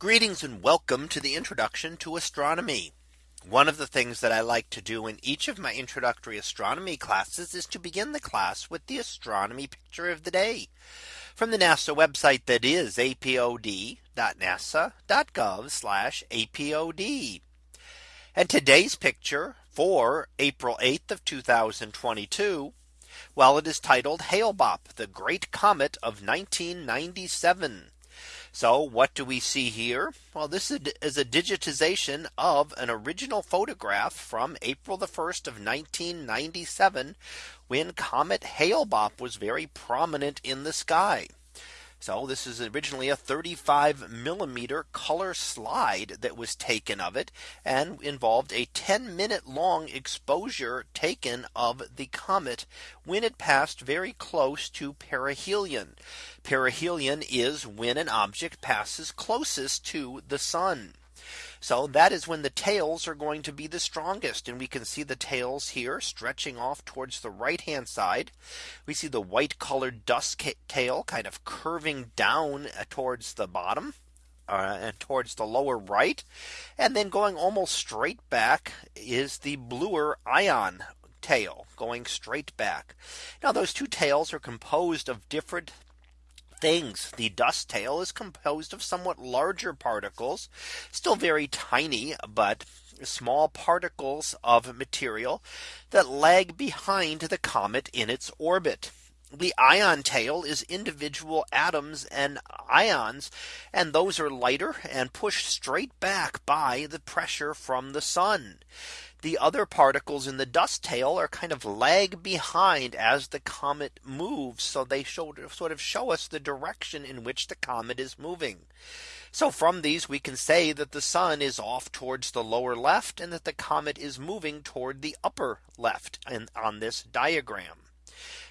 Greetings and welcome to the introduction to astronomy. One of the things that I like to do in each of my introductory astronomy classes is to begin the class with the astronomy picture of the day from the NASA website that is apod.nasa.gov apod. And today's picture for April 8th of 2022. Well, it is titled Hale Bopp, the Great Comet of 1997. So what do we see here? Well, this is a digitization of an original photograph from April the 1st of 1997 when Comet Hale Bopp was very prominent in the sky. So this is originally a 35 millimeter color slide that was taken of it and involved a 10 minute long exposure taken of the comet when it passed very close to perihelion. Perihelion is when an object passes closest to the sun. So that is when the tails are going to be the strongest. And we can see the tails here stretching off towards the right hand side. We see the white colored dust tail kind of curving down uh, towards the bottom. Uh, and towards the lower right and then going almost straight back is the bluer ion tail going straight back. Now those two tails are composed of different things. The dust tail is composed of somewhat larger particles, still very tiny, but small particles of material that lag behind the comet in its orbit. The ion tail is individual atoms and ions, and those are lighter and pushed straight back by the pressure from the sun the other particles in the dust tail are kind of lag behind as the comet moves. So they show, sort of show us the direction in which the comet is moving. So from these we can say that the sun is off towards the lower left and that the comet is moving toward the upper left and on this diagram.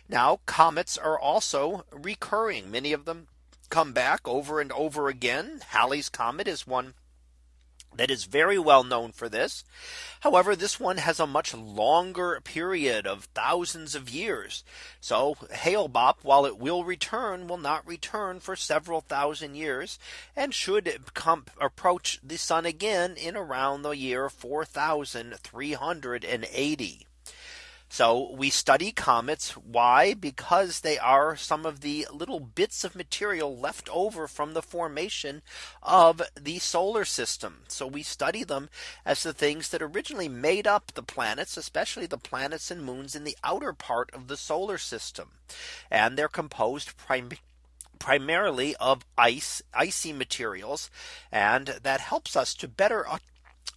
Now comets are also recurring. Many of them come back over and over again. Halley's comet is one that is very well known for this. However, this one has a much longer period of thousands of years. So Hale Bopp, while it will return, will not return for several thousand years and should come approach the sun again in around the year 4380. So we study comets. Why? Because they are some of the little bits of material left over from the formation of the solar system. So we study them as the things that originally made up the planets, especially the planets and moons in the outer part of the solar system. And they're composed primarily primarily of ice icy materials and that helps us to better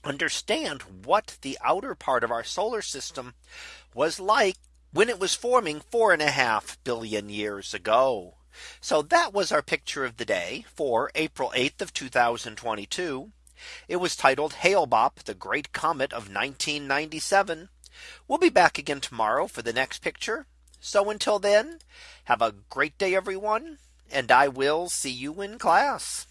understand what the outer part of our solar system was like when it was forming four and a half billion years ago. So that was our picture of the day for April 8th of 2022. It was titled Hale Bopp, the Great Comet of 1997. We'll be back again tomorrow for the next picture. So until then, have a great day, everyone, and I will see you in class.